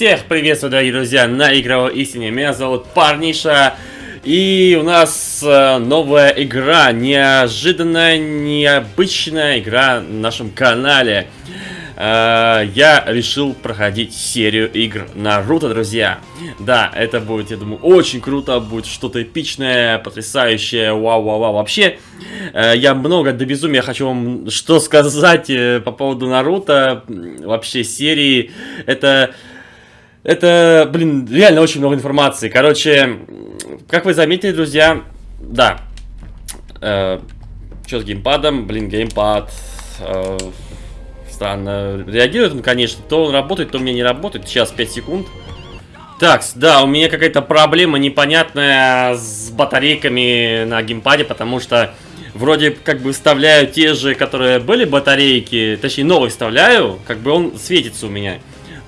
Всех приветствую, дорогие друзья, на Игровой Истине. Меня зовут Парниша. И у нас э, новая игра, неожиданная, необычная игра на нашем канале. Э, я решил проходить серию игр Наруто, друзья. Да, это будет, я думаю, очень круто, будет что-то эпичное, потрясающее, вау-вау-вау. Вообще, э, я много до безумия хочу вам что сказать по поводу Наруто, вообще серии. Это... Это, блин, реально очень много информации. Короче, как вы заметили, друзья, да. Э, что с геймпадом? Блин, геймпад. Э, странно. Реагирует он, конечно. То он работает, то у меня не работает. Сейчас 5 секунд. Так, да, у меня какая-то проблема непонятная с батарейками на геймпаде, потому что вроде как бы вставляю те же, которые были батарейки, точнее новые вставляю, как бы он светится у меня.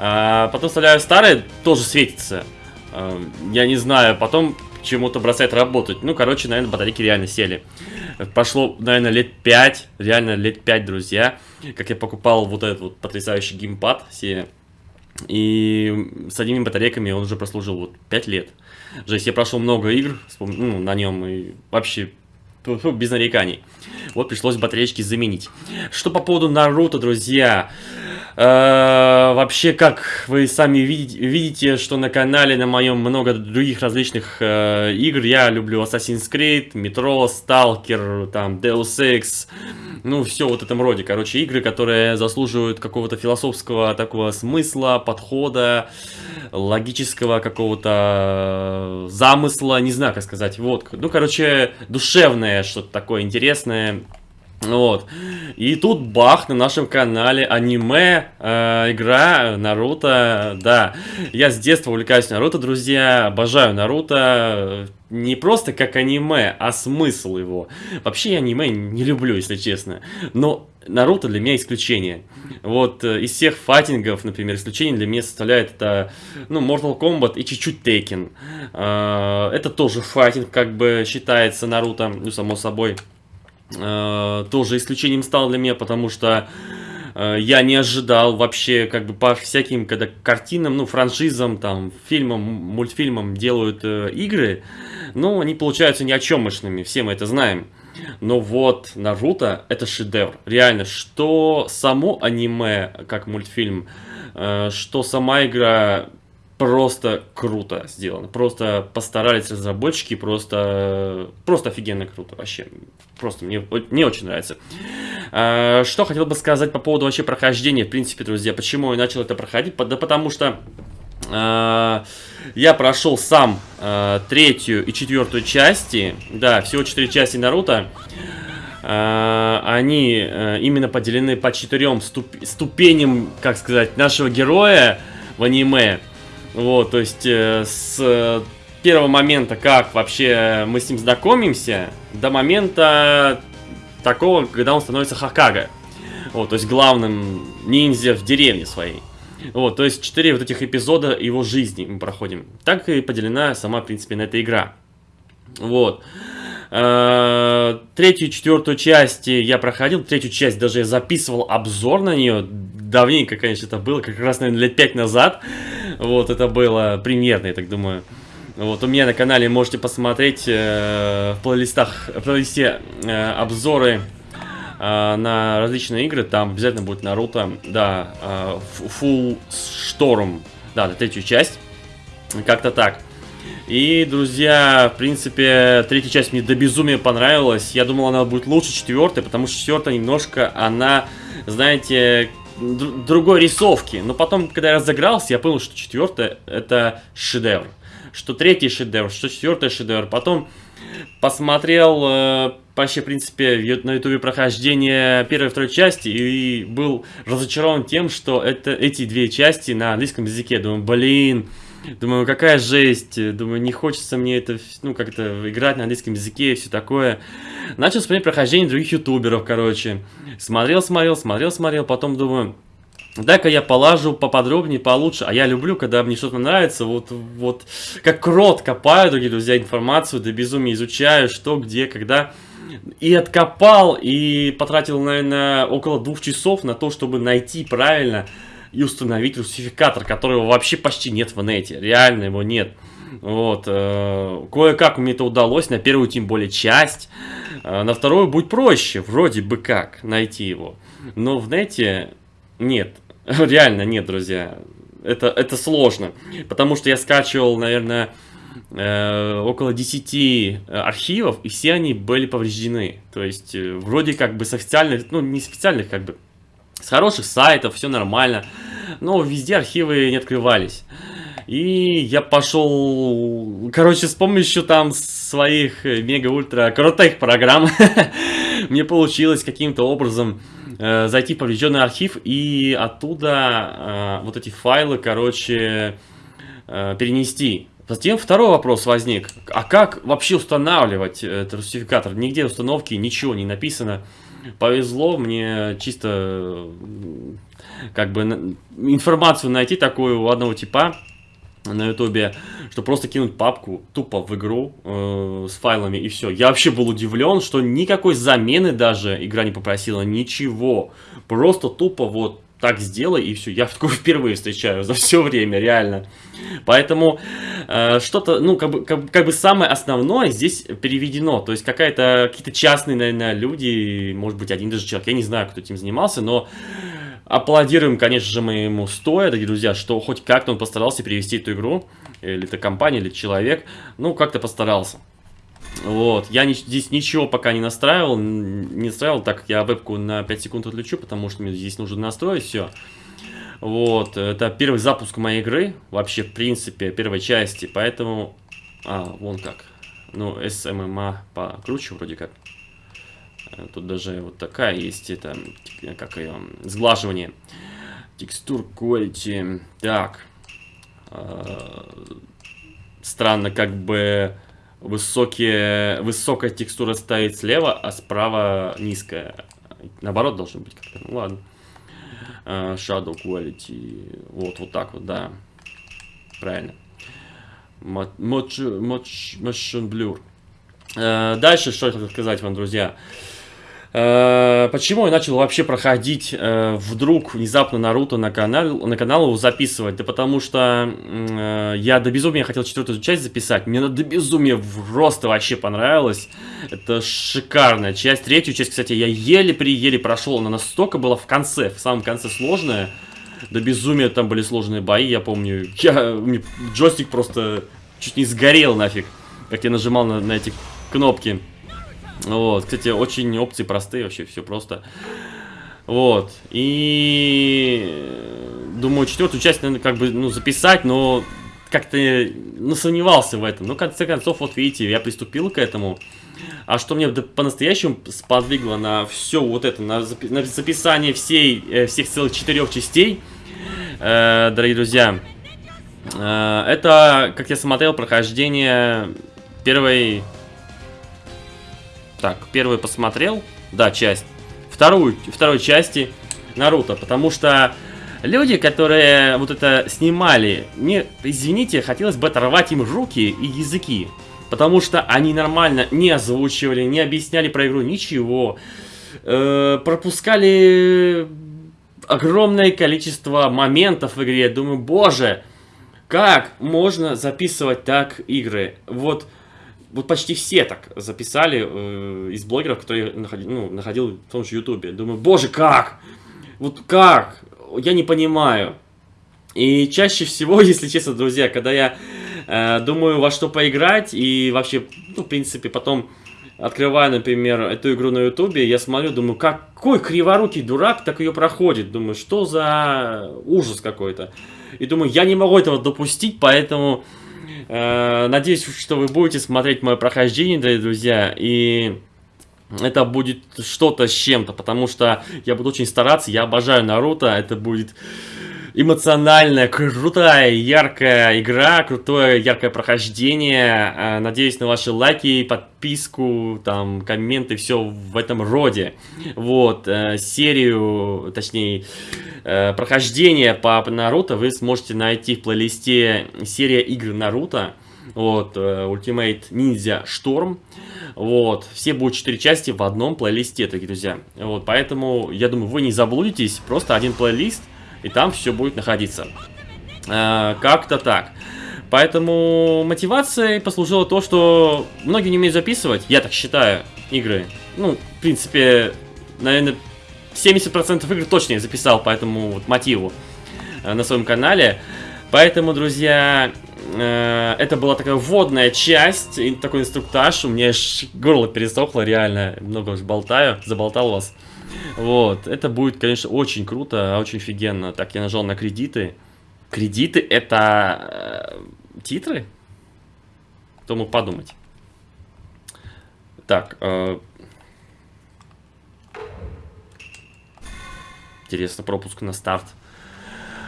А, потом вставляю старые, тоже светится. А, я не знаю, потом чему-то бросает работать. Ну, короче, наверное, батарейки реально сели. Прошло, наверное, лет 5, реально лет 5, друзья, как я покупал вот этот вот потрясающий геймпад себе. И с одними батарейками он уже прослужил вот 5 лет. Жесть, я прошел много игр ну, на нем и вообще без нареканий. Вот пришлось батареечки заменить. Что по поводу Наруто, друзья. Э, вообще, как вы сами видите, видите, что на канале на моем много других различных э, игр. Я люблю Assassin's Creed, Metro, Stalker, там, Deus Ex, ну, все вот этом роде. Короче, игры, которые заслуживают какого-то философского такого смысла, подхода, логического какого-то замысла, не знаю, как сказать. Вот, ну, короче, душевное что-то такое интересное. Вот. И тут бах на нашем канале аниме, э, игра Наруто, да. Я с детства увлекаюсь Наруто, друзья, обожаю Наруто. Не просто как аниме, а смысл его. Вообще я аниме не люблю, если честно. Но Наруто для меня исключение. Вот э, из всех файтингов, например, исключение для меня составляет это, ну, Mortal Kombat и чуть-чуть Tekken. Э, это тоже файтинг, как бы считается Наруто, ну, само собой. Э, тоже исключением стал для меня, потому что э, я не ожидал вообще, как бы по всяким когда картинам, ну, франшизам, там, фильмам, мультфильмам делают э, игры, но они получаются ни о чемошными, все мы это знаем. Но вот Наруто это шедевр. Реально, что само аниме, как мультфильм, э, что сама игра просто круто сделано. Просто постарались разработчики, просто, просто офигенно круто вообще. Просто мне, мне очень нравится. А, что хотел бы сказать по поводу вообще прохождения, в принципе, друзья. Почему я начал это проходить? Да потому что а, я прошел сам а, третью и четвертую части. Да, всего четыре части Наруто. Они именно поделены по четырем ступ ступеням, как сказать, нашего героя в аниме. Вот, то есть э, с первого момента, как вообще мы с ним знакомимся, до момента такого, когда он становится Хакага. Вот, то есть главным ниндзя в деревне своей. Вот, то есть четыре вот этих эпизода его жизни мы проходим. Так и поделена сама, в принципе, на эта игра. Вот. Э, третью и четвертую часть я проходил, третью часть даже я записывал обзор на нее. Давненько, конечно, это было, как раз, наверное, лет пять назад. Вот, это было примерно, я так думаю. Вот, у меня на канале можете посмотреть э, в плейлистах, в плейлисте э, обзоры э, на различные игры. Там обязательно будет Наруто, да, э, Full Storm, да, третью часть. Как-то так. И, друзья, в принципе, третья часть мне до безумия понравилась. Я думал, она будет лучше четвертой, потому что четвертая немножко, она, знаете, другой рисовки. Но потом, когда я разыгрался, я понял, что четвертая это шедевр. Что третий шедевр, что четвертый шедевр. Потом посмотрел э, вообще, в принципе, на ютубе прохождение первой и второй части и был разочарован тем, что это эти две части на английском языке. Думаю, блин, Думаю, какая жесть. Думаю, не хочется мне это, ну, как-то играть на английском языке и все такое. Начал смотреть прохождение других ютуберов, короче. Смотрел, смотрел, смотрел, смотрел. Потом думаю, дай-ка я полажу поподробнее, получше. А я люблю, когда мне что-то нравится, вот, вот, как крот копаю, дорогие друзья, информацию, до безумия изучаю, что, где, когда. И откопал, и потратил, наверное, около двух часов на то, чтобы найти правильно и установить русификатор, которого вообще почти нет в нете. Реально его нет. Вот, э, кое-как мне это удалось, на первую тем более часть, э, на вторую будет проще, вроде бы как, найти его. Но в нете нет, реально нет, друзья, это, это сложно, потому что я скачивал, наверное, э, около 10 архивов, и все они были повреждены. То есть, вроде как бы с официальных, ну, не с официальных, как бы, с хороших сайтов, все нормально, но везде архивы не открывались. И я пошел, короче, с помощью там своих мега-ультра крутых программ, мне получилось каким-то образом э, зайти в поврежденный архив и оттуда э, вот эти файлы, короче, э, перенести. Затем второй вопрос возник. А как вообще устанавливать этот русификатор? Нигде установки, ничего не написано. Повезло мне чисто как бы информацию найти такую у одного типа на ютубе, что просто кинуть папку тупо в игру э, с файлами и все. Я вообще был удивлен, что никакой замены даже игра не попросила, ничего. Просто тупо вот так сделай и все. Я такое впервые встречаю за все время, реально. Поэтому э, что-то, ну, как бы, как, как бы самое основное здесь переведено. То есть какая-то, какие-то частные, наверное, люди, может быть, один даже человек, я не знаю, кто этим занимался, но Аплодируем, конечно же, мы ему стоя, дорогие друзья, что хоть как-то он постарался перевести эту игру, или это компания, или человек, ну, как-то постарался. Вот, я не, здесь ничего пока не настраивал, не настраивал, так как я вебку на 5 секунд отключу, потому что мне здесь нужно настроить все. Вот, это первый запуск моей игры, вообще, в принципе, первой части, поэтому... А, вон как. Ну, SMMA покруче вроде как. Тут даже вот такая есть, это, как ее, сглаживание. Текстур quality. Так. Э, странно, как бы высокие, высокая текстура стоит слева, а справа низкая. Наоборот должно быть как-то. Ну ладно. Uh, shadow quality. Вот, вот так вот, да. Правильно. Motion blur. Uh, дальше, что я хотел сказать вам, друзья. Э, почему я начал вообще проходить э, вдруг внезапно Наруто на канал, на канал его записывать? Да потому что э, я до безумия хотел четвертую часть записать. Мне до безумия просто вообще понравилось. Это шикарная часть. Третью часть, кстати, я еле-при-еле прошел. Она настолько была в конце, в самом конце сложная. До безумия там были сложные бои, я помню. Я, джойстик просто чуть не сгорел нафиг, как я нажимал на, на эти кнопки. Вот, кстати, очень опции простые, вообще все просто. Вот, и думаю, четвертую часть, наверное, как бы, ну, записать, но как-то, ну, сомневался в этом. Но, в конце концов, вот видите, я приступил к этому. А что мне по-настоящему сподвигло на все вот это, на, запи на записание всей, э, всех целых четырех частей, э, дорогие друзья, э, это, как я смотрел, прохождение первой так, первую посмотрел, да, часть. Вторую, второй части Наруто, потому что люди, которые вот это снимали, мне, извините, хотелось бы оторвать им руки и языки. Потому что они нормально не озвучивали, не объясняли про игру ничего. Э, пропускали огромное количество моментов в игре. Думаю, боже, как можно записывать так игры? Вот вот почти все так записали э, из блогеров, которые находил, ну, находил в том же Ютубе. Думаю, боже, как? Вот как? Я не понимаю. И чаще всего, если честно, друзья, когда я э, думаю во что поиграть и вообще, ну, в принципе, потом открываю, например, эту игру на Ютубе, я смотрю, думаю, какой криворукий дурак так ее проходит. Думаю, что за ужас какой-то. И думаю, я не могу этого допустить, поэтому надеюсь, что вы будете смотреть мое прохождение, друзья, и это будет что-то с чем-то, потому что я буду очень стараться, я обожаю Наруто, это будет эмоциональная, крутая, яркая игра, крутое, яркое прохождение. Э, надеюсь на ваши лайки, подписку, там, комменты, все в этом роде. Вот, э, серию, точнее, э, прохождение по Наруто вы сможете найти в плейлисте серия игр Наруто. Вот, Ultimate Ninja Storm. Вот, все будут 4 части в одном плейлисте, дорогие друзья. Вот, поэтому, я думаю, вы не заблудитесь, просто один плейлист и там все будет находиться. Э, Как-то так. Поэтому мотивацией послужило то, что многие не умеют записывать, я так считаю, игры. Ну, в принципе, наверное, 70% игр точно я записал по этому вот мотиву э, на своем канале. Поэтому, друзья, э, это была такая вводная часть, такой инструктаж. У меня аж горло пересохло, реально. Много уж болтаю, заболтал вас. Вот, это будет, конечно, очень круто, очень офигенно. Так, я нажал на кредиты. Кредиты это э, титры? Кто мог подумать? Так, э, интересно, пропуск на старт.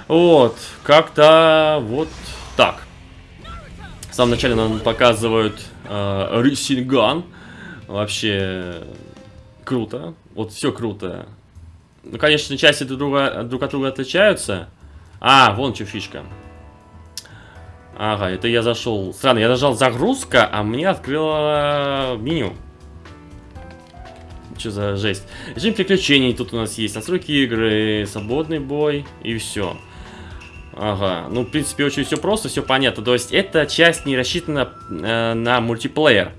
Вот, как-то вот так. В самом начале нам показывают э, Рисинган. Вообще круто. Вот все круто. Ну, конечно, части друг, друга, друг от друга отличаются. А, вон что фишка. Ага, это я зашел. Странно, я нажал загрузка, а мне открыло меню. Что за жесть? Режим приключений тут у нас есть. Настройки игры, свободный бой и все. Ага, ну, в принципе, очень все просто, все понятно. То есть, эта часть не рассчитана э, на мультиплеер.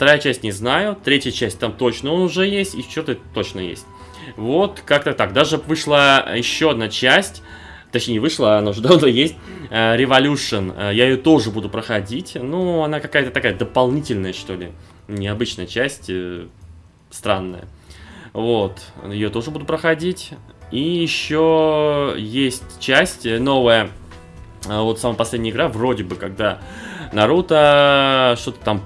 Вторая часть не знаю, третья часть там точно уже есть, и что-то точно есть. Вот, как-то так. Даже вышла еще одна часть, точнее, не вышла, она уже давно есть, э, Revolution. Э, я ее тоже буду проходить, ну, она какая-то такая дополнительная, что ли. Необычная часть, э, странная. Вот, ее тоже буду проходить. И еще есть часть новая, а, вот самая последняя игра, вроде бы, когда Наруто что-то там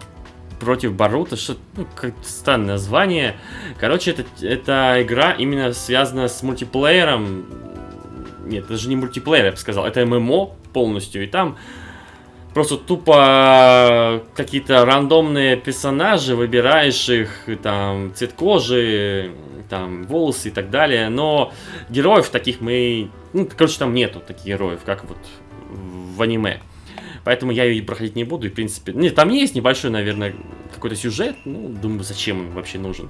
против Барута, что ну, как странное название. Короче, это, это игра именно связана с мультиплеером. Нет, это же не мультиплеер, я бы сказал, это ММО полностью, и там просто тупо какие-то рандомные персонажи, выбираешь их, там, цвет кожи, там, волосы и так далее, но героев таких мы, ну, короче, там нету таких героев, как вот в аниме. Поэтому я ее проходить не буду, и, в принципе, нет, там есть небольшой, наверное, какой-то сюжет, ну, думаю, зачем он вообще нужен.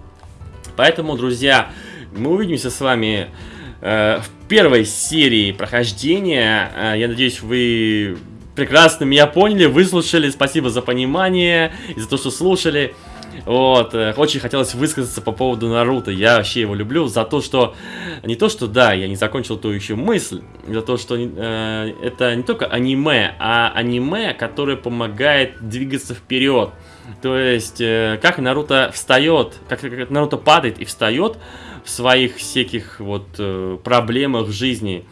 Поэтому, друзья, мы увидимся с вами э, в первой серии прохождения. Э, я надеюсь, вы прекрасно меня поняли, выслушали. Спасибо за понимание и за то, что слушали. Вот, э, очень хотелось высказаться по поводу Наруто. Я вообще его люблю за то, что... Не то, что да, я не закончил ту еще мысль. За то, что э, это не только аниме, а аниме, которое помогает двигаться вперед. То есть, э, как Наруто встает, как, как Наруто падает и встает в своих всяких вот э, проблемах жизни.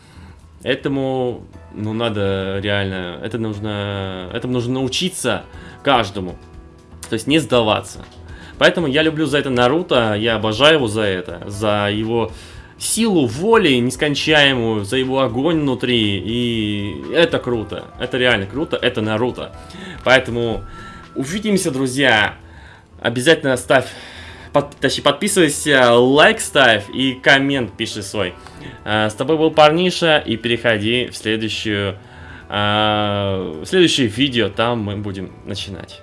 Этому, ну, надо реально, это нужно, этому нужно научиться каждому. То есть не сдаваться. Поэтому я люблю за это Наруто, я обожаю его за это, за его силу воли нескончаемую, за его огонь внутри. И это круто, это реально круто, это Наруто. Поэтому увидимся, друзья. Обязательно ставь под, точнее, подписывайся, лайк ставь и коммент пиши свой. А, с тобой был Парниша, и переходи в следующую, а, в следующее видео, там мы будем начинать.